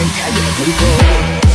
Can't let you go.